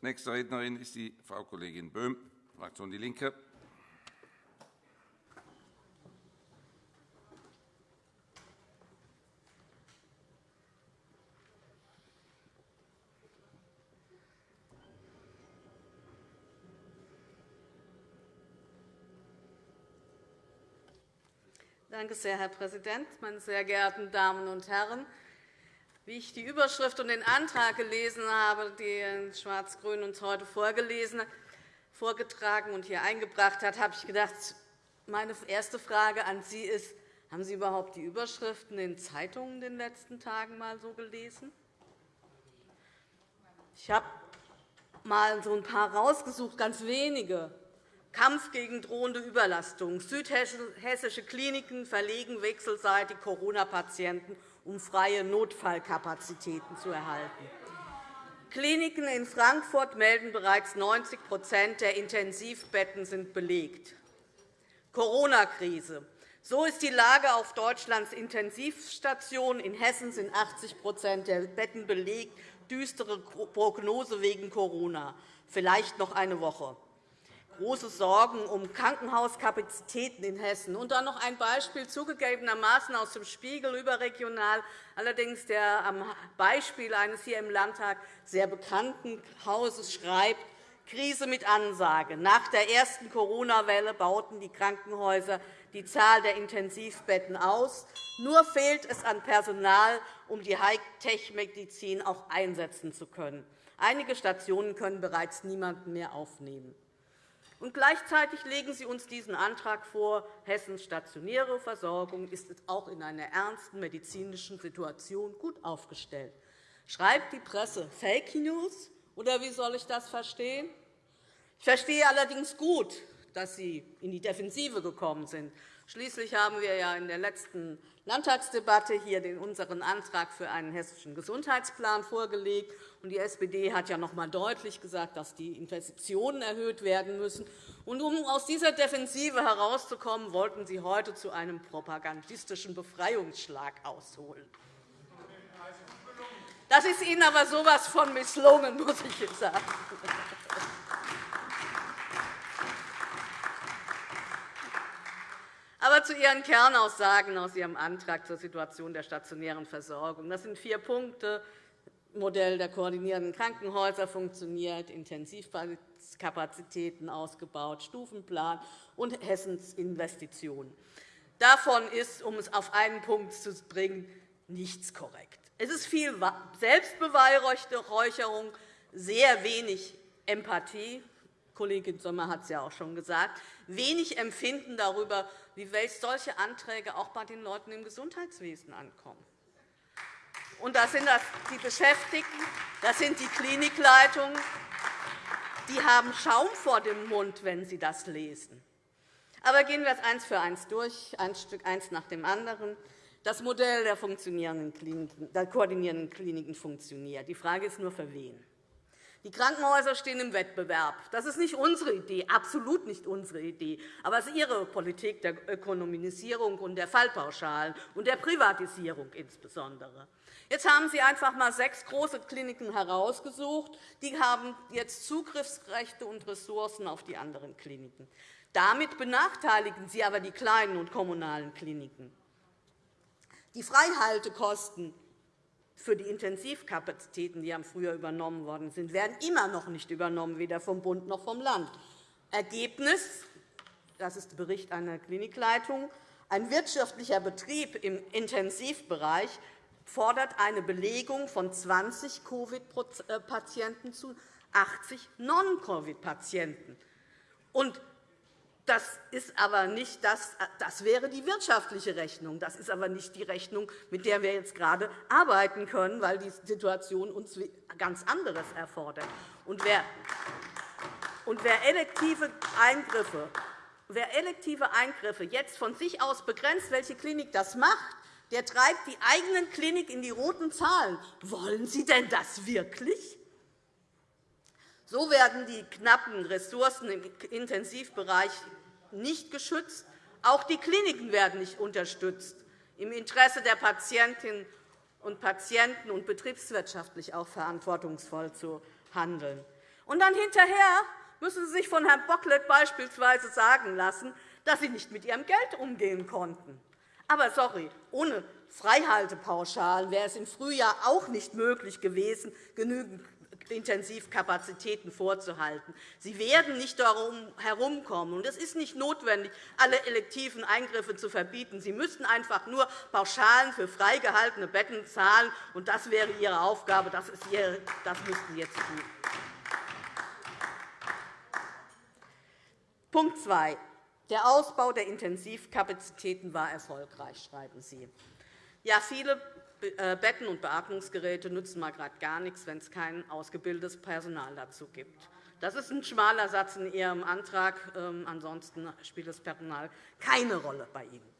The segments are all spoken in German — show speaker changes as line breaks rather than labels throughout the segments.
Nächste Rednerin ist die Frau Kollegin Böhm, Fraktion DIE LINKE.
Danke sehr, Herr Präsident, meine sehr geehrten Damen und Herren! Wie ich die Überschrift und den Antrag gelesen habe, den Schwarz-Grün uns heute vorgelesen, vorgetragen und hier eingebracht hat, habe ich gedacht, meine erste Frage an Sie ist, haben Sie überhaupt die Überschriften in Zeitungen in den letzten Tagen mal so gelesen? Ich habe mal so ein paar rausgesucht, ganz wenige. Kampf gegen drohende Überlastung. Südhessische Kliniken verlegen wechselseitig Corona-Patienten um freie Notfallkapazitäten zu erhalten. Kliniken in Frankfurt melden bereits 90% der Intensivbetten sind belegt. Corona-Krise. So ist die Lage auf Deutschlands Intensivstationen. In Hessen sind 80% der Betten belegt. Düstere Prognose wegen Corona. Vielleicht noch eine Woche große Sorgen um Krankenhauskapazitäten in Hessen. Und dann noch ein Beispiel zugegebenermaßen aus dem Spiegel überregional, allerdings der am Beispiel eines hier im Landtag sehr bekannten Hauses schreibt, Krise mit Ansage. Nach der ersten Corona-Welle bauten die Krankenhäuser die Zahl der Intensivbetten aus. Nur fehlt es an Personal, um die Hightech-Medizin auch einsetzen zu können. Einige Stationen können bereits niemanden mehr aufnehmen. Und gleichzeitig legen Sie uns diesen Antrag vor, Hessens stationäre Versorgung ist auch in einer ernsten medizinischen Situation gut aufgestellt. Schreibt die Presse Fake News, oder wie soll ich das verstehen? Ich verstehe allerdings gut, dass Sie in die Defensive gekommen sind. Schließlich haben wir ja in der letzten Landtagsdebatte hier unseren Antrag für einen hessischen Gesundheitsplan vorgelegt. Die SPD hat ja noch einmal deutlich gesagt, dass die Investitionen erhöht werden müssen. um aus dieser Defensive herauszukommen, wollten Sie heute zu einem propagandistischen Befreiungsschlag ausholen. Das ist Ihnen aber so etwas von misslungen, muss ich sagen. Aber zu Ihren Kernaussagen aus Ihrem Antrag zur Situation der stationären Versorgung. Das sind vier Punkte. Modell der koordinierenden Krankenhäuser funktioniert, Intensivkapazitäten ausgebaut, Stufenplan und Hessens Investitionen. Davon ist, um es auf einen Punkt zu bringen, nichts korrekt. Es ist viel Selbstbeweihräucherung, sehr wenig Empathie. Kollegin Sommer hat es ja auch schon gesagt. Wenig Empfinden darüber, wie solche Anträge auch bei den Leuten im Gesundheitswesen ankommen. Und das sind die Beschäftigten, das sind die Klinikleitungen. Die haben Schaum vor dem Mund, wenn sie das lesen. Aber gehen wir es eins für eins durch, ein Stück eins nach dem anderen. Das Modell der, funktionierenden Kliniken, der koordinierenden Kliniken funktioniert. Die Frage ist nur, für wen. Die Krankenhäuser stehen im Wettbewerb. Das ist nicht unsere Idee, absolut nicht unsere Idee. Aber es ist Ihre Politik der Ökonomisierung und der Fallpauschalen und der Privatisierung insbesondere. Jetzt haben Sie einfach einmal sechs große Kliniken herausgesucht. Die haben jetzt Zugriffsrechte und Ressourcen auf die anderen Kliniken. Damit benachteiligen Sie aber die kleinen und kommunalen Kliniken. Die Freihaltekosten für die Intensivkapazitäten, die früher übernommen worden sind, werden immer noch nicht übernommen, weder vom Bund noch vom Land. Ergebnis das ist der Bericht einer Klinikleitung. Ein wirtschaftlicher Betrieb im Intensivbereich fordert eine Belegung von 20 Covid-Patienten zu 80 Non-Covid-Patienten. Das, ist aber nicht das, das wäre die wirtschaftliche Rechnung. Das ist aber nicht die Rechnung, mit der wir jetzt gerade arbeiten können, weil die Situation uns ganz anderes erfordert. Und wer, und wer elektive Eingriffe Wer elektive Eingriffe jetzt von sich aus begrenzt, welche Klinik das macht, der treibt die eigenen Klinik in die roten Zahlen. Wollen Sie denn das wirklich? So werden die knappen Ressourcen im Intensivbereich nicht geschützt. Auch die Kliniken werden nicht unterstützt, im Interesse der Patientinnen und Patienten und betriebswirtschaftlich auch verantwortungsvoll zu handeln. Und dann hinterher müssen Sie sich von Herrn Bocklet beispielsweise sagen lassen, dass Sie nicht mit Ihrem Geld umgehen konnten. Aber sorry, ohne Freihaltepauschalen wäre es im Frühjahr auch nicht möglich gewesen, genügend Intensivkapazitäten vorzuhalten. Sie werden nicht darum herumkommen. Und es ist nicht notwendig, alle elektiven Eingriffe zu verbieten. Sie müssten einfach nur Pauschalen für freigehaltene Betten zahlen. Und das wäre Ihre Aufgabe. Das, ist Ihre, das müssten Sie jetzt tun. Punkt 2. Der Ausbau der Intensivkapazitäten war erfolgreich, schreiben Sie. Ja, viele Betten und Beatmungsgeräte nützen mal gerade gar nichts, wenn es kein ausgebildetes Personal dazu gibt. Das ist ein schmaler Satz in Ihrem Antrag. Ähm, ansonsten spielt das Personal keine Rolle bei Ihnen.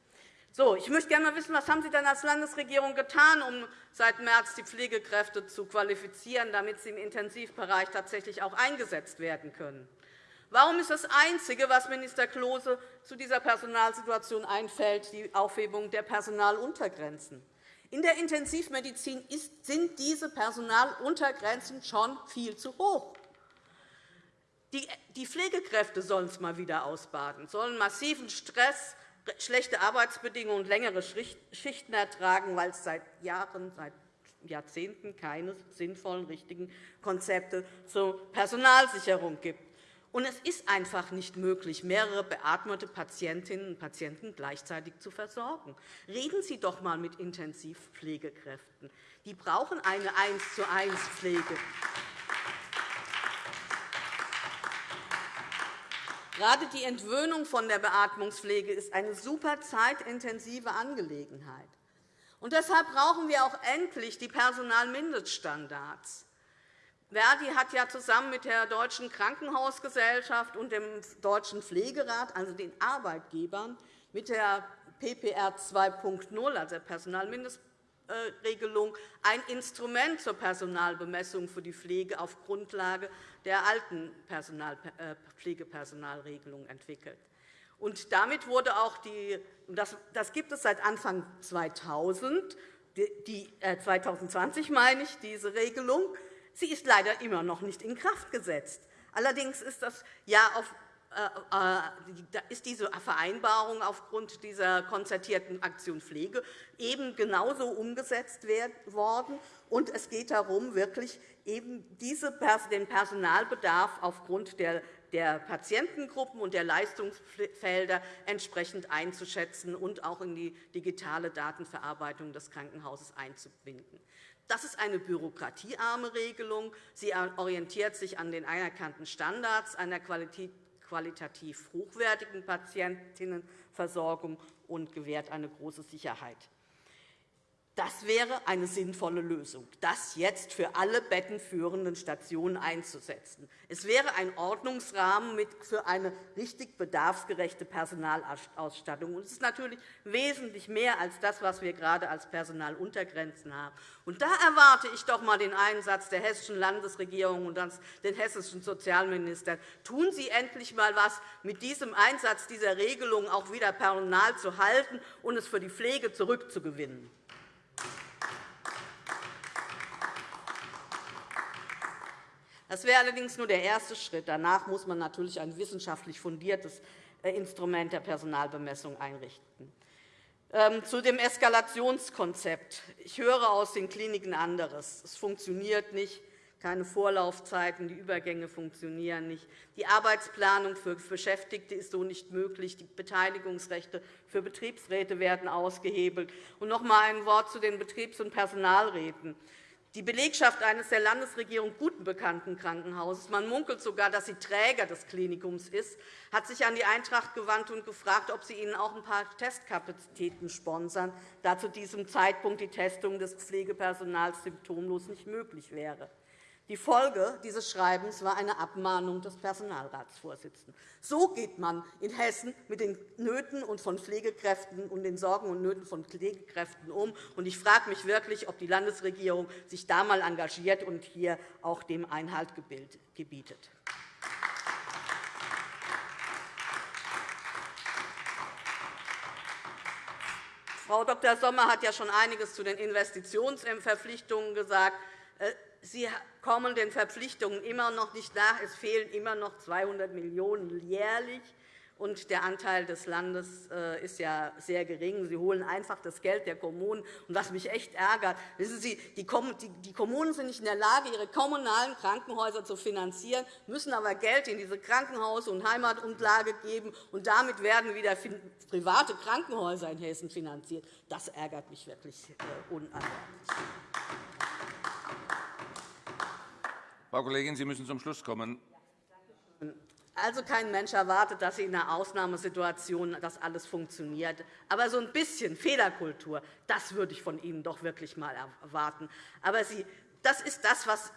So, ich möchte gerne wissen, was haben Sie denn als Landesregierung getan, um seit März die Pflegekräfte zu qualifizieren, damit sie im Intensivbereich tatsächlich auch eingesetzt werden können? Warum ist das Einzige, was Minister Klose zu dieser Personalsituation einfällt, die Aufhebung der Personaluntergrenzen? In der Intensivmedizin sind diese Personaluntergrenzen schon viel zu hoch. Die Pflegekräfte sollen es einmal wieder ausbaden, sollen massiven Stress, schlechte Arbeitsbedingungen und längere Schichten ertragen, weil es seit Jahren, seit Jahrzehnten keine sinnvollen, richtigen Konzepte zur Personalsicherung gibt. Und es ist einfach nicht möglich, mehrere beatmete Patientinnen und Patienten gleichzeitig zu versorgen. Reden Sie doch einmal mit Intensivpflegekräften. Die brauchen eine 1 zu 1 Pflege. Gerade die Entwöhnung von der Beatmungspflege ist eine super zeitintensive Angelegenheit. Und deshalb brauchen wir auch endlich die Personalmindeststandards. Verdi hat ja zusammen mit der Deutschen Krankenhausgesellschaft und dem Deutschen Pflegerat, also den Arbeitgebern, mit der PPR 2.0, also der Personalmindestregelung, ein Instrument zur Personalbemessung für die Pflege auf Grundlage der alten äh, Pflegepersonalregelung entwickelt. Und damit wurde auch die, das, das gibt es seit Anfang 2000, die, 2020 äh, meine ich, diese Regelung. Sie ist leider immer noch nicht in Kraft gesetzt. Allerdings ist, das ja auf, äh, äh ist diese Vereinbarung aufgrund dieser konzertierten Aktion Pflege eben genauso umgesetzt worden. Und es geht darum, wirklich eben diese, den Personalbedarf aufgrund der der Patientengruppen und der Leistungsfelder entsprechend einzuschätzen und auch in die digitale Datenverarbeitung des Krankenhauses einzubinden. Das ist eine bürokratiearme Regelung. Sie orientiert sich an den anerkannten Standards einer qualitativ hochwertigen Patientinnenversorgung und gewährt eine große Sicherheit. Das wäre eine sinnvolle Lösung, das jetzt für alle bettenführenden Stationen einzusetzen. Es wäre ein Ordnungsrahmen für eine richtig bedarfsgerechte Personalausstattung. Es ist natürlich wesentlich mehr als das, was wir gerade als Personaluntergrenzen haben. Da erwarte ich doch einmal den Einsatz der hessischen Landesregierung und den hessischen Sozialminister. Tun Sie endlich einmal etwas mit diesem Einsatz dieser Regelung auch wieder Personal zu halten und es für die Pflege zurückzugewinnen. Das wäre allerdings nur der erste Schritt. Danach muss man natürlich ein wissenschaftlich fundiertes äh, Instrument der Personalbemessung einrichten. Ähm, zu dem Eskalationskonzept. Ich höre aus den Kliniken anderes. Es funktioniert nicht keine Vorlaufzeiten, die Übergänge funktionieren nicht. Die Arbeitsplanung für Beschäftigte ist so nicht möglich. Die Beteiligungsrechte für Betriebsräte werden ausgehebelt. Und noch einmal ein Wort zu den Betriebs- und Personalräten. Die Belegschaft eines der Landesregierung guten bekannten Krankenhauses, man munkelt sogar, dass sie Träger des Klinikums ist, hat sich an die Eintracht gewandt und gefragt, ob sie ihnen auch ein paar Testkapazitäten sponsern, da zu diesem Zeitpunkt die Testung des Pflegepersonals symptomlos nicht möglich wäre. Die Folge dieses Schreibens war eine Abmahnung des Personalratsvorsitzenden. So geht man in Hessen mit den Nöten und von Pflegekräften und den Sorgen und Nöten von Pflegekräften um. Ich frage mich wirklich, ob die Landesregierung sich da einmal engagiert und hier auch dem Einhalt gebietet. Frau Dr. Sommer hat ja schon einiges zu den Investitionsverpflichtungen gesagt. Sie kommen den Verpflichtungen immer noch nicht nach. Es fehlen immer noch 200 Millionen € jährlich und der Anteil des Landes äh, ist ja sehr gering. Sie holen einfach das Geld der Kommunen. Und was mich echt ärgert, wissen Sie, die Kommunen sind nicht in der Lage, ihre kommunalen Krankenhäuser zu finanzieren, müssen aber Geld in diese Krankenhaus- und Heimatumlage geben, und damit werden wieder private Krankenhäuser in Hessen finanziert. Das ärgert mich wirklich äh, unangenehm.
Frau Kollegin, Sie müssen zum Schluss kommen.
Also kein Mensch erwartet, dass in einer Ausnahmesituation das alles funktioniert. Aber so ein bisschen Fehlerkultur, das würde ich von Ihnen doch wirklich einmal erwarten. Aber Sie, das ist das, was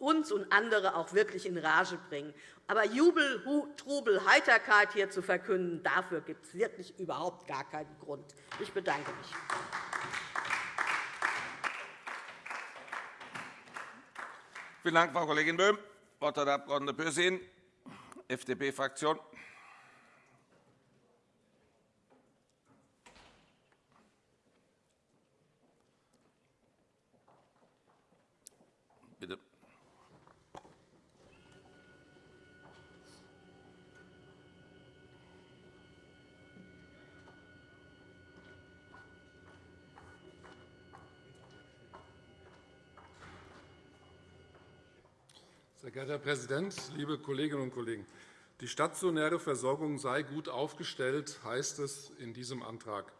uns und andere auch wirklich in Rage bringt. Aber Jubel, Trubel, Heiterkeit hier zu verkünden, dafür gibt es wirklich überhaupt gar keinen Grund. Ich bedanke mich.
Vielen Dank, Frau Kollegin Böhm. Das Wort hat der Abg. Pürsün. FDP-Fraktion. Bitte.
Sehr geehrter Herr Präsident, liebe Kolleginnen und Kollegen! Die stationäre Versorgung sei gut aufgestellt, heißt es in diesem Antrag.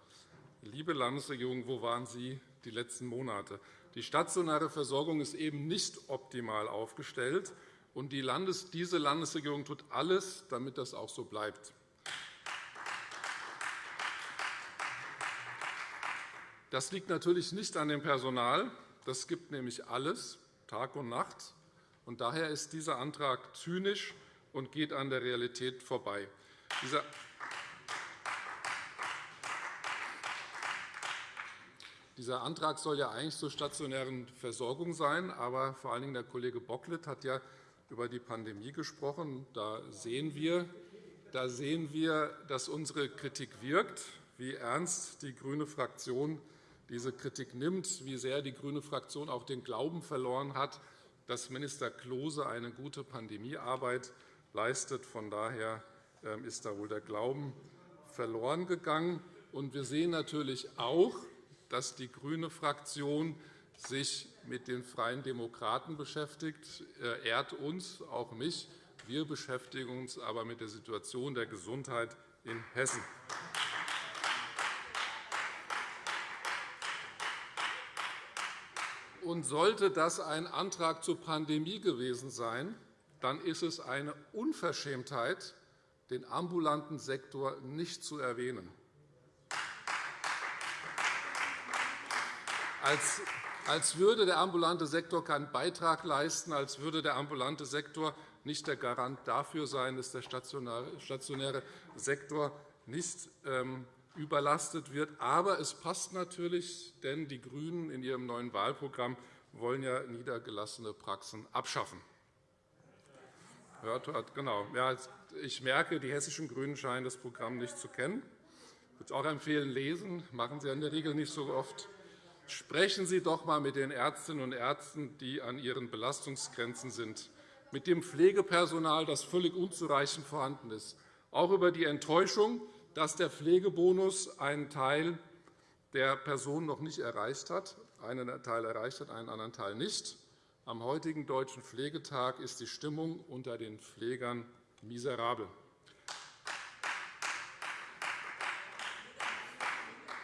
Liebe Landesregierung, wo waren Sie die letzten Monate? Die stationäre Versorgung ist eben nicht optimal aufgestellt, und diese Landesregierung tut alles, damit das auch so bleibt. Das liegt natürlich nicht an dem Personal. Das gibt nämlich alles, Tag und Nacht. Und daher ist dieser Antrag zynisch und geht an der Realität vorbei. Dieser Antrag soll ja eigentlich zur stationären Versorgung sein, aber vor allen Dingen der Kollege Bocklet hat ja über die Pandemie gesprochen. Da sehen wir, da sehen wir dass unsere Kritik wirkt, wie ernst die grüne Fraktion diese Kritik nimmt, wie sehr die grüne Fraktion auch den Glauben verloren hat, dass Minister Klose eine gute Pandemiearbeit leistet. Von daher ähm, ist da wohl der Glauben verloren gegangen. wir sehen natürlich auch, dass die grüne Fraktion sich mit den Freien Demokraten beschäftigt. Ehrt uns, auch mich. Wir beschäftigen uns aber mit der Situation der Gesundheit in Hessen. Und sollte das ein Antrag zur Pandemie gewesen sein, dann ist es eine Unverschämtheit, den ambulanten Sektor nicht zu erwähnen. Als würde der ambulante Sektor keinen Beitrag leisten, als würde der ambulante Sektor nicht der Garant dafür sein, dass der stationäre Sektor nicht ähm, überlastet wird. Aber es passt natürlich, denn die GRÜNEN in ihrem neuen Wahlprogramm wollen ja niedergelassene Praxen abschaffen. Genau. Ich merke, die hessischen GRÜNEN scheinen das Programm nicht zu kennen. Ich würde auch empfehlen, lesen. Das machen Sie in der Regel nicht so oft. Sprechen Sie doch einmal mit den Ärztinnen und Ärzten, die an ihren Belastungsgrenzen sind, mit dem Pflegepersonal, das völlig unzureichend vorhanden ist, auch über die Enttäuschung, dass der Pflegebonus einen Teil der Personen noch nicht erreicht hat, einen Teil erreicht hat, einen anderen Teil nicht. Am heutigen Deutschen Pflegetag ist die Stimmung unter den Pflegern miserabel.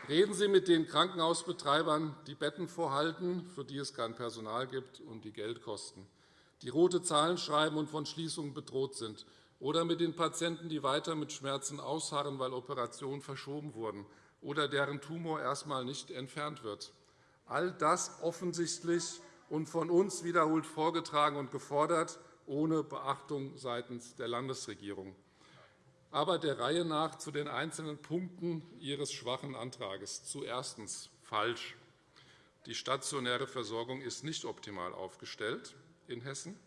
Reden Sie mit den Krankenhausbetreibern, die Betten vorhalten, für die es kein Personal gibt und die Geld kosten, die rote Zahlen schreiben und von Schließungen bedroht sind, oder mit den Patienten, die weiter mit Schmerzen ausharren, weil Operationen verschoben wurden oder deren Tumor erst einmal nicht entfernt wird. All das offensichtlich und von uns wiederholt vorgetragen und gefordert, ohne Beachtung seitens der Landesregierung. Aber der Reihe nach zu den einzelnen Punkten Ihres schwachen Antrags. Zuerst falsch. Die stationäre Versorgung ist nicht optimal aufgestellt in Hessen.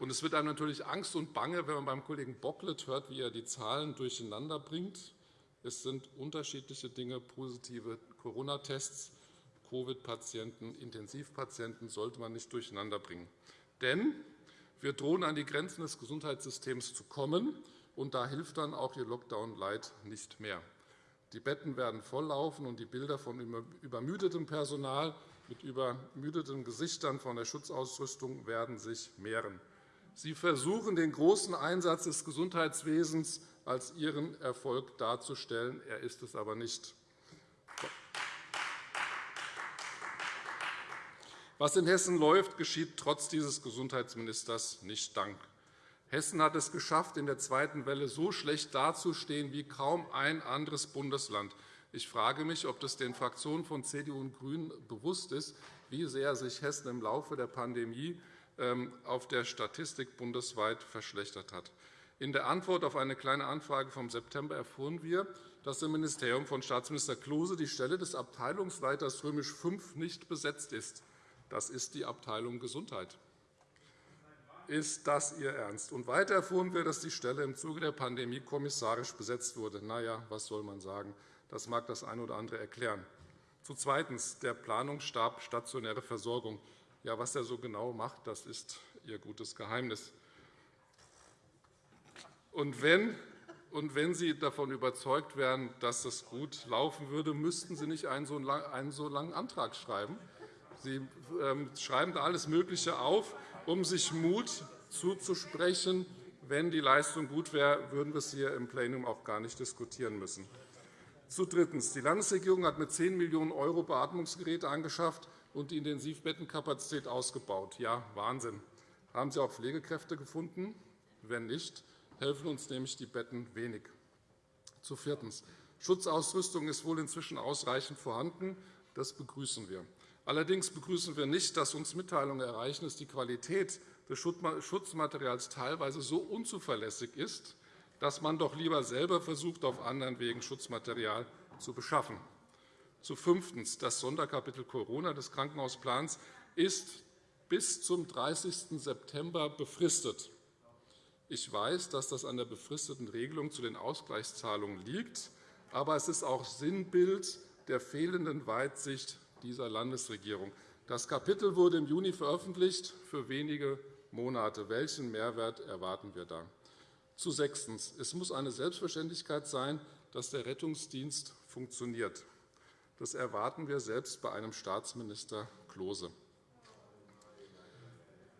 Und es wird einem natürlich Angst und Bange, wenn man beim Kollegen Bocklet hört, wie er die Zahlen durcheinander bringt. Es sind unterschiedliche Dinge, positive Corona-Tests, Covid-Patienten, Intensivpatienten sollte man nicht durcheinanderbringen. Denn wir drohen an die Grenzen des Gesundheitssystems zu kommen, und da hilft dann auch Ihr Lockdown-Light nicht mehr. Die Betten werden volllaufen, und die Bilder von übermüdetem Personal mit übermüdeten Gesichtern von der Schutzausrüstung werden sich mehren. Sie versuchen, den großen Einsatz des Gesundheitswesens als Ihren Erfolg darzustellen. Er ist es aber nicht. Was in Hessen läuft, geschieht trotz dieses Gesundheitsministers nicht dank. Hessen hat es geschafft, in der zweiten Welle so schlecht dazustehen wie kaum ein anderes Bundesland. Ich frage mich, ob das den Fraktionen von CDU und GRÜNEN bewusst ist, wie sehr sich Hessen im Laufe der Pandemie auf der Statistik bundesweit verschlechtert hat. In der Antwort auf eine Kleine Anfrage vom September erfuhren wir, dass im Ministerium von Staatsminister Klose die Stelle des Abteilungsleiters V nicht besetzt ist. Das ist die Abteilung Gesundheit. Ist das Ihr Ernst? Und weiter erfuhren wir, dass die Stelle im Zuge der Pandemie kommissarisch besetzt wurde. Na ja, was soll man sagen? Das mag das eine oder andere erklären. Zu zweitens der Planungsstab stationäre Versorgung. Ja, was er so genau macht, das ist Ihr gutes Geheimnis. Und wenn, und wenn Sie davon überzeugt wären, dass es gut laufen würde, müssten Sie nicht einen so langen Antrag schreiben. Sie ähm, schreiben da alles Mögliche auf, um sich Mut zuzusprechen. Wenn die Leistung gut wäre, würden wir es hier im Plenum auch gar nicht diskutieren müssen. Zu drittens. Die Landesregierung hat mit 10 Millionen € Beatmungsgeräte angeschafft und die Intensivbettenkapazität ausgebaut. Ja, Wahnsinn. Haben Sie auch Pflegekräfte gefunden? Wenn nicht, helfen uns nämlich die Betten wenig. Zu viertens. Schutzausrüstung ist wohl inzwischen ausreichend vorhanden. Das begrüßen wir. Allerdings begrüßen wir nicht, dass uns Mitteilungen erreichen, dass die Qualität des Schutzmaterials teilweise so unzuverlässig ist, dass man doch lieber selber versucht, auf anderen Wegen Schutzmaterial zu beschaffen. Zu fünftens. Das Sonderkapitel Corona des Krankenhausplans ist bis zum 30. September befristet. Ich weiß, dass das an der befristeten Regelung zu den Ausgleichszahlungen liegt, aber es ist auch Sinnbild der fehlenden Weitsicht dieser Landesregierung. Das Kapitel wurde im Juni veröffentlicht für wenige Monate. Welchen Mehrwert erwarten wir da? Zu sechstens. Es muss eine Selbstverständlichkeit sein, dass der Rettungsdienst funktioniert. Das erwarten wir selbst bei einem Staatsminister Klose.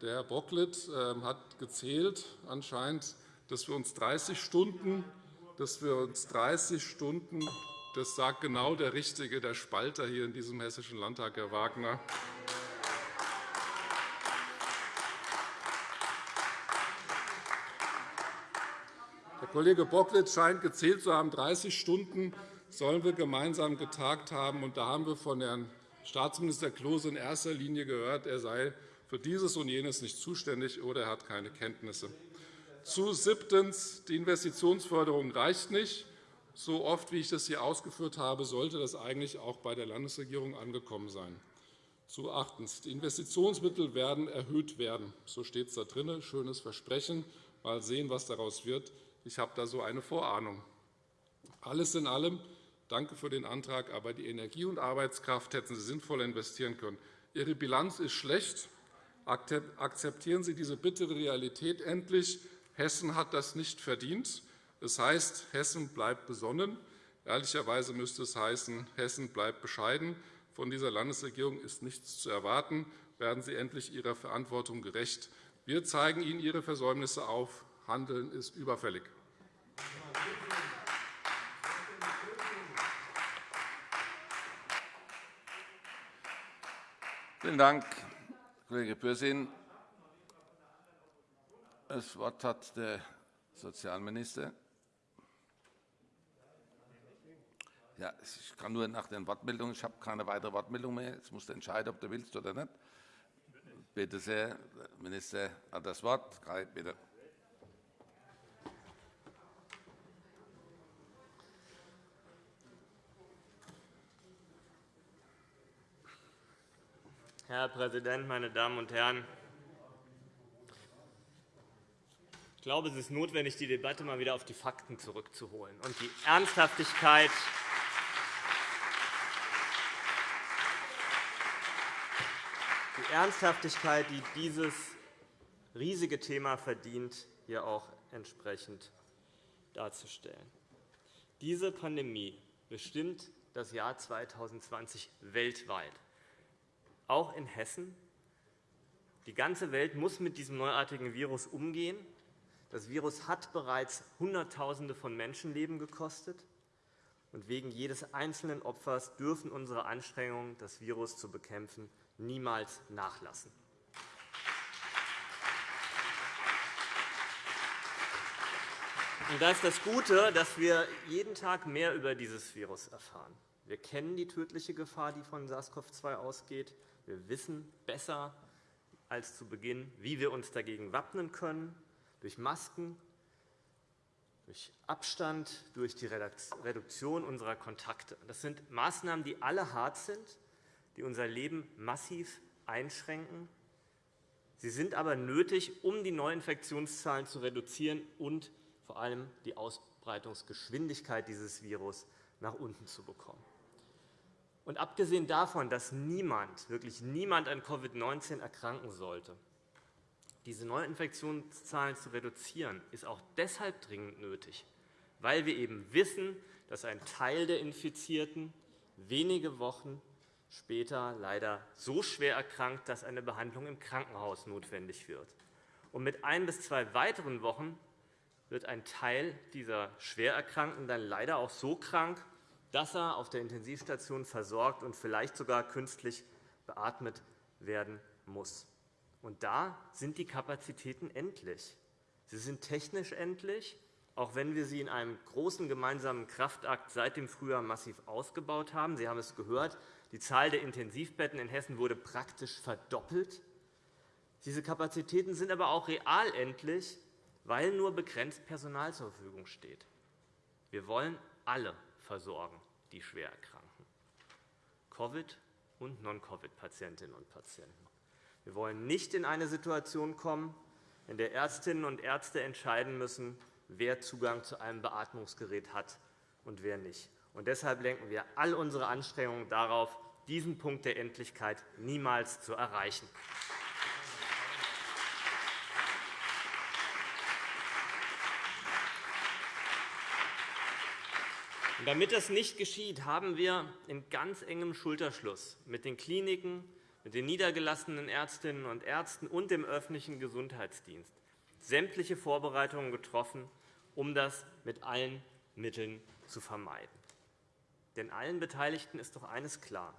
Der Herr Bocklet ähm, hat gezählt, anscheinend, dass wir uns 30 Stunden, dass wir uns 30 Stunden das sagt genau der Richtige, der Spalter hier in diesem Hessischen Landtag, Herr Wagner. Kollege Bocklet scheint gezählt zu haben, 30 Stunden sollen wir gemeinsam getagt haben. Und da haben wir von Herrn Staatsminister Klose in erster Linie gehört, er sei für dieses und jenes nicht zuständig oder er hat keine Kenntnisse. Zu siebtens. Die Investitionsförderung reicht nicht. So oft, wie ich das hier ausgeführt habe, sollte das eigentlich auch bei der Landesregierung angekommen sein. Zu achtens. Die Investitionsmittel werden erhöht werden. So steht es da drin. Schönes Versprechen. Mal sehen, was daraus wird. Ich habe da so eine Vorahnung. Alles in allem danke für den Antrag, aber die Energie und Arbeitskraft hätten Sie sinnvoll investieren können. Ihre Bilanz ist schlecht. Akzeptieren Sie diese bittere Realität endlich. Hessen hat das nicht verdient. Das heißt, Hessen bleibt besonnen. Ehrlicherweise müsste es heißen, Hessen bleibt bescheiden. Von dieser Landesregierung ist nichts zu erwarten. Werden Sie endlich Ihrer Verantwortung gerecht. Wir zeigen Ihnen Ihre Versäumnisse auf. Handeln ist überfällig.
Vielen Dank, Kollege Pürsün. Das Wort hat der Sozialminister. Ja, ich kann nur nach den Wortmeldungen. Ich habe keine weitere Wortmeldung mehr. Jetzt musst du entscheiden, ob du willst oder nicht. Bitte sehr, der Minister hat das Wort. Bitte.
Herr Präsident, meine Damen und Herren! Ich glaube, es ist notwendig, die Debatte mal wieder auf die Fakten zurückzuholen und die Ernsthaftigkeit Ernsthaftigkeit, die dieses riesige Thema verdient, hier auch entsprechend darzustellen. Diese Pandemie bestimmt das Jahr 2020 weltweit, auch in Hessen. Die ganze Welt muss mit diesem neuartigen Virus umgehen. Das Virus hat bereits Hunderttausende von Menschenleben gekostet. Und wegen jedes einzelnen Opfers dürfen unsere Anstrengungen, das Virus zu bekämpfen, niemals nachlassen. Und da ist das Gute, dass wir jeden Tag mehr über dieses Virus erfahren. Wir kennen die tödliche Gefahr, die von SARS-CoV-2 ausgeht. Wir wissen besser als zu Beginn, wie wir uns dagegen wappnen können, durch Masken, durch Abstand, durch die Reduktion unserer Kontakte. Das sind Maßnahmen, die alle hart sind, die unser Leben massiv einschränken. Sie sind aber nötig, um die Neuinfektionszahlen zu reduzieren und vor allem die Ausbreitungsgeschwindigkeit dieses Virus nach unten zu bekommen. Und abgesehen davon, dass niemand, wirklich niemand an Covid-19 erkranken sollte, diese Neuinfektionszahlen zu reduzieren, ist auch deshalb dringend nötig, weil wir eben wissen, dass ein Teil der Infizierten wenige Wochen später leider so schwer erkrankt, dass eine Behandlung im Krankenhaus notwendig wird. Und mit ein bis zwei weiteren Wochen wird ein Teil dieser Schwererkrankten dann leider auch so krank, dass er auf der Intensivstation versorgt und vielleicht sogar künstlich beatmet werden muss. Und da sind die Kapazitäten endlich. Sie sind technisch endlich, auch wenn wir sie in einem großen gemeinsamen Kraftakt seit dem Frühjahr massiv ausgebaut haben. Sie haben es gehört, die Zahl der Intensivbetten in Hessen wurde praktisch verdoppelt. Diese Kapazitäten sind aber auch real endlich, weil nur begrenzt Personal zur Verfügung steht. Wir wollen alle versorgen, die schwer erkranken, Covid- und Non-Covid-Patientinnen und Patienten. Wir wollen nicht in eine Situation kommen, in der Ärztinnen und Ärzte entscheiden müssen, wer Zugang zu einem Beatmungsgerät hat und wer nicht. Und deshalb lenken wir all unsere Anstrengungen darauf, diesen Punkt der Endlichkeit niemals zu erreichen. Damit das nicht geschieht, haben wir in ganz engem Schulterschluss mit den Kliniken, mit den niedergelassenen Ärztinnen und Ärzten und dem öffentlichen Gesundheitsdienst sämtliche Vorbereitungen getroffen, um das mit allen Mitteln zu vermeiden. Denn allen Beteiligten ist doch eines klar.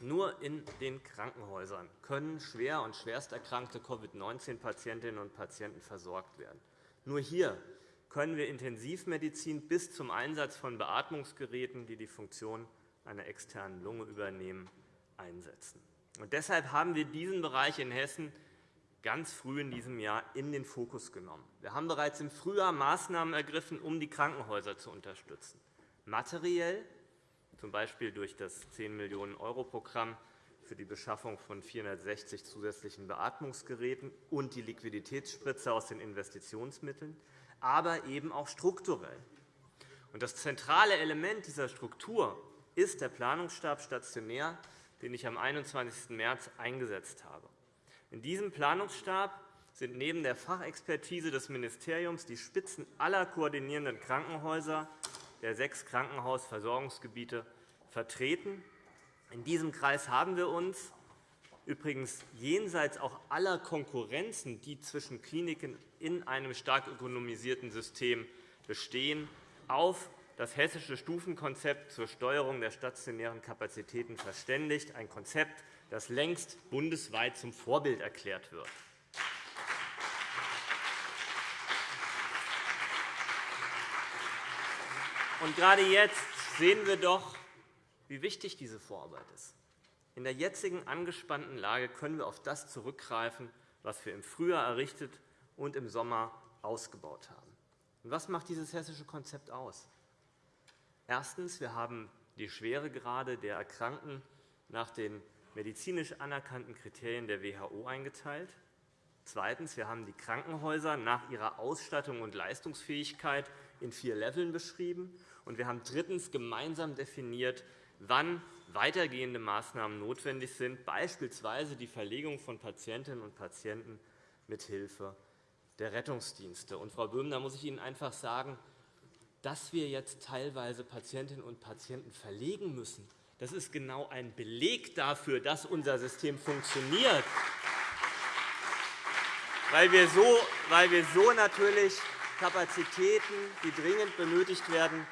Nur in den Krankenhäusern können schwer und schwerst erkrankte Covid-19-Patientinnen und Patienten versorgt werden. Nur hier können wir Intensivmedizin bis zum Einsatz von Beatmungsgeräten, die die Funktion einer externen Lunge übernehmen, einsetzen. Und deshalb haben wir diesen Bereich in Hessen ganz früh in diesem Jahr in den Fokus genommen. Wir haben bereits im Frühjahr Maßnahmen ergriffen, um die Krankenhäuser zu unterstützen. Materiell, z. B. durch das 10 Millionen € Programm für die Beschaffung von 460 zusätzlichen Beatmungsgeräten und die Liquiditätsspritze aus den Investitionsmitteln, aber eben auch strukturell. Das zentrale Element dieser Struktur ist der Planungsstab stationär, den ich am 21. März eingesetzt habe. In diesem Planungsstab sind neben der Fachexpertise des Ministeriums die Spitzen aller koordinierenden Krankenhäuser der sechs Krankenhausversorgungsgebiete vertreten. In diesem Kreis haben wir uns übrigens jenseits auch aller Konkurrenzen, die zwischen Kliniken in einem stark ökonomisierten System bestehen, auf das Hessische Stufenkonzept zur Steuerung der stationären Kapazitäten verständigt, ein Konzept, das längst bundesweit zum Vorbild erklärt wird. Und gerade jetzt sehen wir doch, wie wichtig diese Vorarbeit ist. In der jetzigen angespannten Lage können wir auf das zurückgreifen, was wir im Frühjahr errichtet und im Sommer ausgebaut haben. Und was macht dieses hessische Konzept aus? Erstens. Wir haben die Schweregrade der Erkrankten nach den medizinisch anerkannten Kriterien der WHO eingeteilt. Zweitens. Wir haben die Krankenhäuser nach ihrer Ausstattung und Leistungsfähigkeit in vier Leveln beschrieben. Und wir haben drittens gemeinsam definiert, wann weitergehende Maßnahmen notwendig sind, beispielsweise die Verlegung von Patientinnen und Patienten mit Hilfe der Rettungsdienste. Und, Frau Böhm, da muss ich Ihnen einfach sagen, dass wir jetzt teilweise Patientinnen und Patienten verlegen müssen, das ist genau ein Beleg dafür, dass unser System funktioniert, weil wir so, weil wir so natürlich Kapazitäten, die dringend benötigt werden,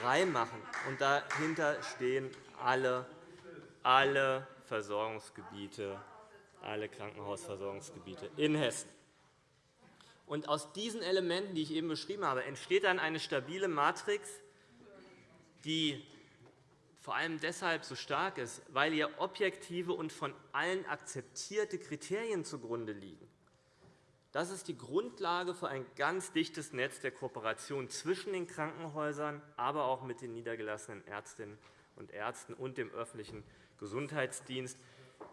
freimachen. Und dahinter stehen alle, alle Versorgungsgebiete, alle Krankenhausversorgungsgebiete in Hessen. Und aus diesen Elementen, die ich eben beschrieben habe, entsteht dann eine stabile Matrix, die vor allem deshalb so stark ist, weil ihr objektive und von allen akzeptierte Kriterien zugrunde liegen. Das ist die Grundlage für ein ganz dichtes Netz der Kooperation zwischen den Krankenhäusern, aber auch mit den niedergelassenen Ärztinnen und Ärzten und dem öffentlichen Gesundheitsdienst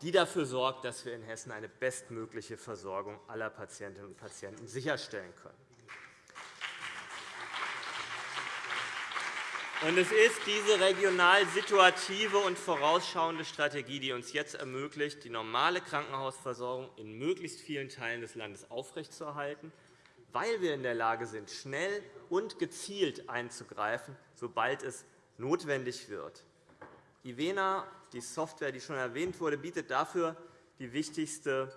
die dafür sorgt, dass wir in Hessen eine bestmögliche Versorgung aller Patientinnen und Patienten sicherstellen können. Es ist diese regional situative und vorausschauende Strategie, die uns jetzt ermöglicht, die normale Krankenhausversorgung in möglichst vielen Teilen des Landes aufrechtzuerhalten, weil wir in der Lage sind, schnell und gezielt einzugreifen, sobald es notwendig wird. IVENA die Software, die schon erwähnt wurde, bietet dafür die wichtigste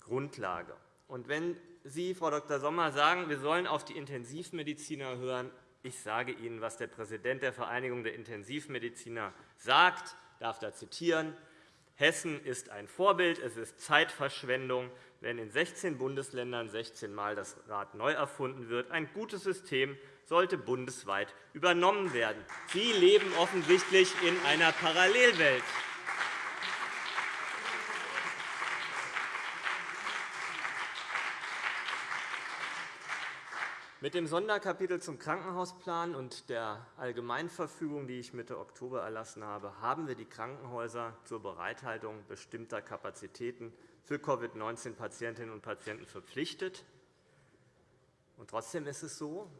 Grundlage. Und wenn Sie, Frau Dr. Sommer, sagen, wir sollen auf die Intensivmediziner hören, ich sage Ihnen, was der Präsident der Vereinigung der Intensivmediziner sagt, ich darf da zitieren. Hessen ist ein Vorbild. Es ist Zeitverschwendung, wenn in 16 Bundesländern 16 Mal das Rad neu erfunden wird. Ein gutes System sollte bundesweit übernommen werden. Sie leben offensichtlich in einer Parallelwelt. Mit dem Sonderkapitel zum Krankenhausplan und der Allgemeinverfügung, die ich Mitte Oktober erlassen habe, haben wir die Krankenhäuser zur Bereithaltung bestimmter Kapazitäten für Covid-19-Patientinnen und Patienten verpflichtet. trotzdem ist es so,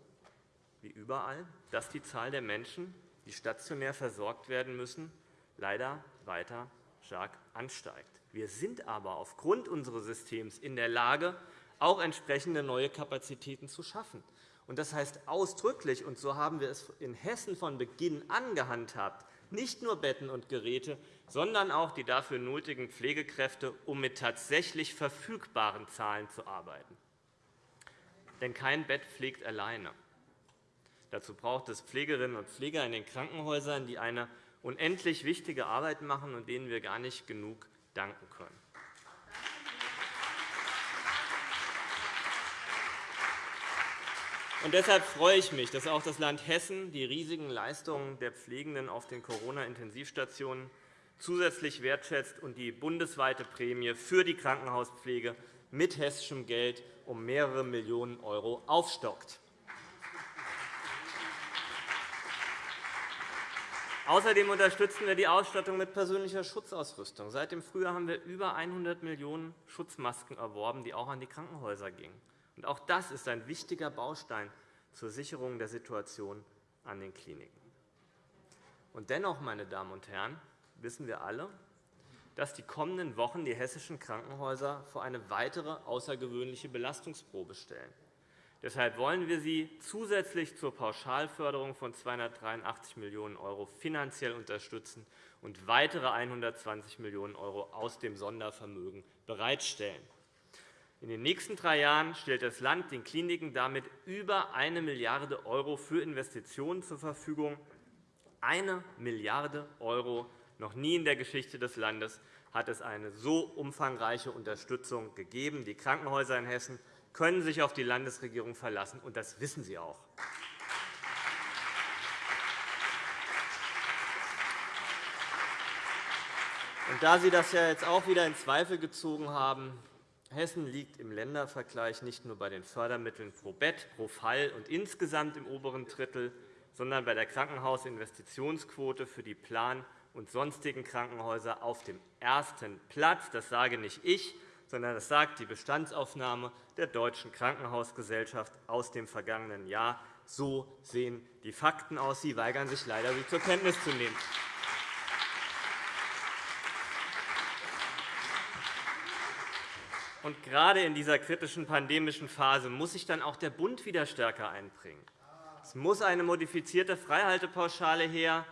wie überall, dass die Zahl der Menschen, die stationär versorgt werden müssen, leider weiter stark ansteigt. Wir sind aber aufgrund unseres Systems in der Lage, auch entsprechende neue Kapazitäten zu schaffen. Das heißt ausdrücklich, und so haben wir es in Hessen von Beginn an gehandhabt, nicht nur Betten und Geräte, sondern auch die dafür nötigen Pflegekräfte, um mit tatsächlich verfügbaren Zahlen zu arbeiten. Denn kein Bett pflegt alleine. Dazu braucht es Pflegerinnen und Pfleger in den Krankenhäusern, die eine unendlich wichtige Arbeit machen und denen wir gar nicht genug danken können. Und deshalb freue ich mich, dass auch das Land Hessen die riesigen Leistungen der Pflegenden auf den Corona-Intensivstationen zusätzlich wertschätzt und die bundesweite Prämie für die Krankenhauspflege mit hessischem Geld um mehrere Millionen € aufstockt. Außerdem unterstützen wir die Ausstattung mit persönlicher Schutzausrüstung. Seit dem Frühjahr haben wir über 100 Millionen Schutzmasken erworben, die auch an die Krankenhäuser gingen. Auch das ist ein wichtiger Baustein zur Sicherung der Situation an den Kliniken. Und dennoch, meine Damen und Herren, wissen wir alle, dass die kommenden Wochen die hessischen Krankenhäuser vor eine weitere außergewöhnliche Belastungsprobe stellen. Deshalb wollen wir Sie zusätzlich zur Pauschalförderung von 283 Millionen € finanziell unterstützen und weitere 120 Millionen € aus dem Sondervermögen bereitstellen. In den nächsten drei Jahren stellt das Land den Kliniken damit über 1 Milliarde € für Investitionen zur Verfügung. 1 Milliarde €! Noch nie in der Geschichte des Landes hat es eine so umfangreiche Unterstützung gegeben. Die Krankenhäuser in Hessen können sich auf die Landesregierung verlassen, und das wissen Sie auch. Und da Sie das ja jetzt auch wieder in Zweifel gezogen haben, Hessen liegt im Ländervergleich nicht nur bei den Fördermitteln pro Bett, pro Fall und insgesamt im oberen Drittel, sondern bei der Krankenhausinvestitionsquote für die Plan- und sonstigen Krankenhäuser auf dem ersten Platz. Das sage nicht ich, sondern das sagt die Bestandsaufnahme der Deutschen Krankenhausgesellschaft aus dem vergangenen Jahr. So sehen die Fakten aus. Sie weigern sich leider, sie zur Kenntnis zu nehmen. Und gerade in dieser kritischen pandemischen Phase muss sich dann auch der Bund wieder stärker einbringen. Es muss eine modifizierte Freihaltepauschale her,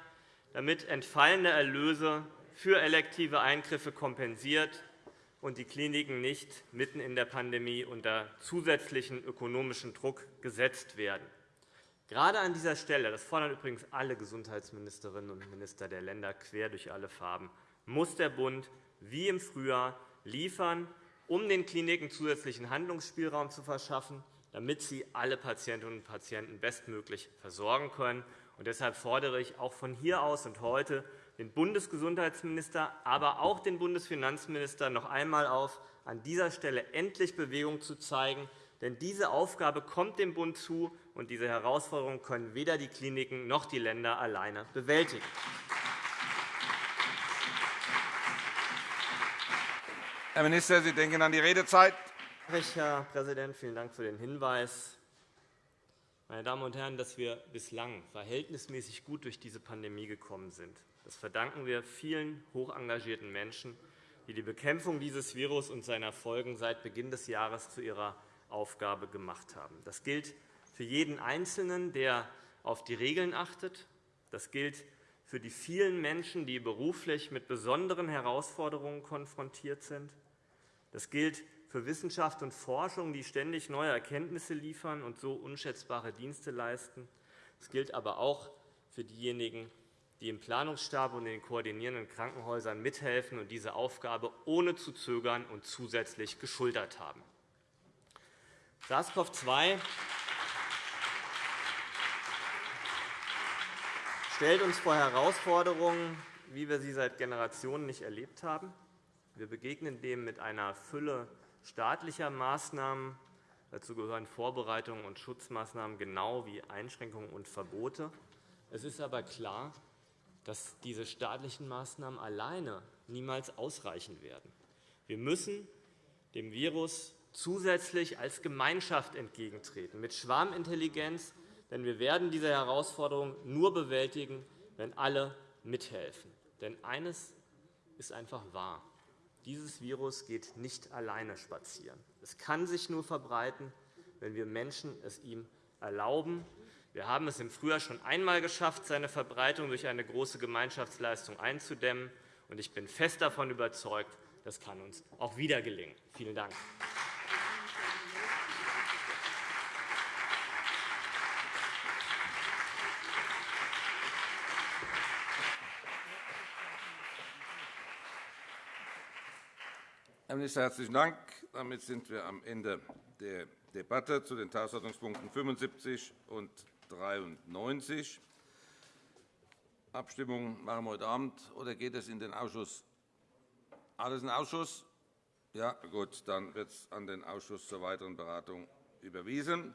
damit entfallende Erlöse für elektive Eingriffe kompensiert und die Kliniken nicht mitten in der Pandemie unter zusätzlichen ökonomischen Druck gesetzt werden. Gerade an dieser Stelle, das fordern übrigens alle Gesundheitsministerinnen und Minister der Länder quer durch alle Farben, muss der Bund wie im Frühjahr liefern, um den Kliniken zusätzlichen Handlungsspielraum zu verschaffen, damit sie alle Patientinnen und Patienten bestmöglich versorgen können. Und deshalb fordere ich auch von hier aus und heute den Bundesgesundheitsminister, aber auch den Bundesfinanzminister noch einmal auf, an dieser Stelle endlich Bewegung zu zeigen. Denn diese Aufgabe kommt dem Bund zu, und diese Herausforderung können weder die Kliniken noch die Länder alleine bewältigen.
Herr Minister, Sie denken an die Redezeit.
Herr Präsident, vielen Dank für den Hinweis. Meine Damen und Herren, dass wir bislang verhältnismäßig gut durch diese Pandemie gekommen sind, das verdanken wir vielen hochengagierten Menschen, die die Bekämpfung dieses Virus und seiner Folgen seit Beginn des Jahres zu ihrer Aufgabe gemacht haben. Das gilt für jeden Einzelnen, der auf die Regeln achtet. Das gilt für die vielen Menschen, die beruflich mit besonderen Herausforderungen konfrontiert sind. Das gilt für Wissenschaft und Forschung, die ständig neue Erkenntnisse liefern und so unschätzbare Dienste leisten. Es gilt aber auch für diejenigen, die im Planungsstab und in den koordinierenden Krankenhäusern mithelfen und diese Aufgabe ohne zu zögern und zusätzlich geschultert haben. SARS-CoV-2 stellt uns vor Herausforderungen, wie wir sie seit Generationen nicht erlebt haben. Wir begegnen dem mit einer Fülle staatlicher Maßnahmen. Dazu gehören Vorbereitungen und Schutzmaßnahmen genau wie Einschränkungen und Verbote. Es ist aber klar, dass diese staatlichen Maßnahmen alleine niemals ausreichen werden. Wir müssen dem Virus zusätzlich als Gemeinschaft entgegentreten, mit Schwarmintelligenz, denn wir werden diese Herausforderung nur bewältigen, wenn alle mithelfen. Denn eines ist einfach wahr. Dieses Virus geht nicht alleine spazieren. Es kann sich nur verbreiten, wenn wir Menschen es ihm erlauben. Wir haben es im Frühjahr schon einmal geschafft, seine Verbreitung durch eine große Gemeinschaftsleistung einzudämmen. Ich bin fest davon überzeugt, das kann uns auch wieder gelingen. Vielen Dank.
Herr Minister, herzlichen Dank. Damit sind wir am Ende der Debatte zu den Tagesordnungspunkten 75 und 93. Abstimmung machen wir heute Abend, oder geht es in den Ausschuss? Alles in den Ausschuss? Ja, gut, dann wird es an den Ausschuss zur weiteren Beratung überwiesen.